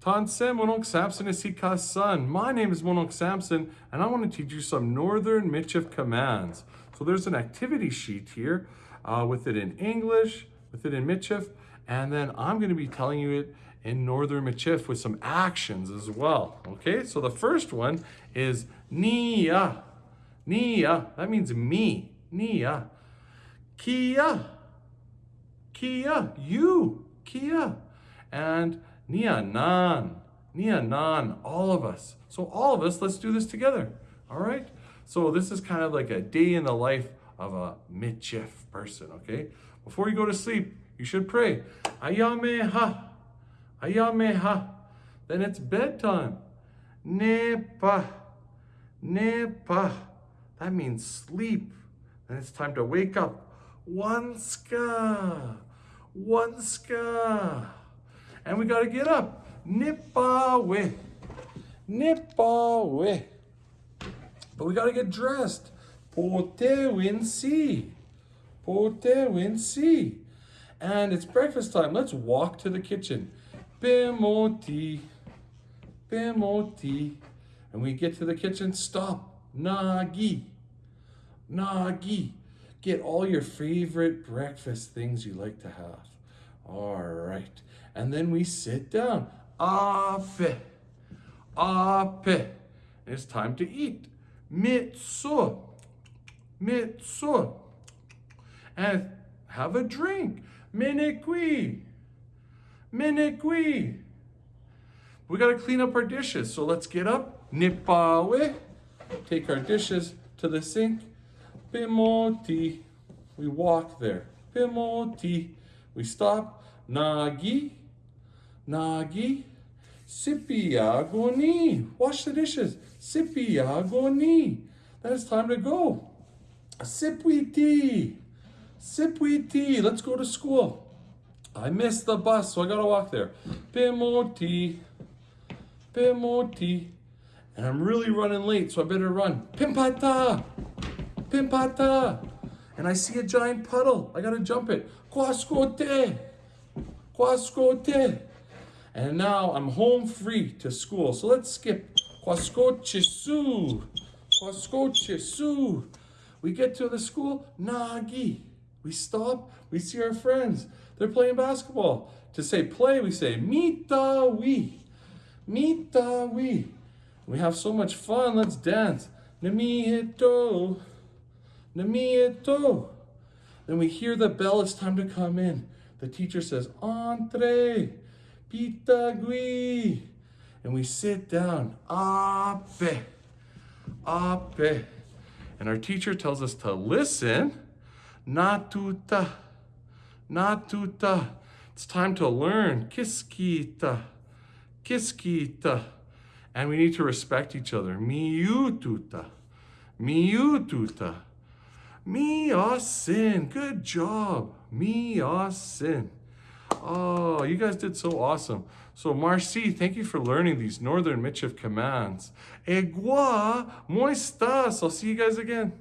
Tansen Monok Samson Isika son. My name is Monok Samson, and I want to teach you some Northern Michif commands. So there's an activity sheet here uh, with it in English, with it in Michif, and then I'm going to be telling you it in Northern Michif with some actions as well. Okay, so the first one is Nia. Nia, that means me. Nia. Kia. Kia, you. Kia. And Nia nan. Nia nan, all of us. So all of us, let's do this together. All right? So this is kind of like a day in the life of a michif person, okay? Before you go to sleep, you should pray. Ayameha. Ayameha. Then it's bedtime. Nepa. Nepa. That means sleep. Then it's time to wake up. Wanska. Wanska. And we got to get up. Nipawe. Nipawe. But we got to get dressed. Pote winsi. Pote winsi. And it's breakfast time. Let's walk to the kitchen. Bimoti. Bimoti. And we get to the kitchen. Stop. Nagi. Nagi. Get all your favorite breakfast things you like to have. All right. And then we sit down. Ape. Ape. It's time to eat. Mitsu. Mitsu. And have a drink. Minekwi. Minekwi. We got to clean up our dishes. So let's get up. Nipawe. Take our dishes to the sink. Pimoti. We walk there. Pimoti. We stop. Nagi. Nagi. Sipiagoni. Wash the dishes. Sipiagoni. Then it's time to go. Sipwiti. Sipwiti. Let's go to school. I missed the bus, so I gotta walk there. Pimoti. Pimoti. And I'm really running late, so I better run. Pimpata. Pimpata. And I see a giant puddle. I gotta jump it. Quascote. Quascote. And now I'm home free to school. So let's skip. Quascochisu. Quascochisu. We get to the school. Nagi. We stop. We see our friends. They're playing basketball. To say play, we say mita we. Mita we. We have so much fun. Let's dance. Namieto. Namieto. Then we hear the bell. It's time to come in. The teacher says, Entre. Pitagui. And we sit down. Ape. Ape. And our teacher tells us to listen. Natuta. Natuta. It's time to learn. Kiskita. Kiskita. And we need to respect each other. Miututa. Miututa. Miasin. Good job. Miasin. Oh, you guys did so awesome. So Marcy, thank you for learning these Northern Michif commands. Egua, moistas. I'll see you guys again.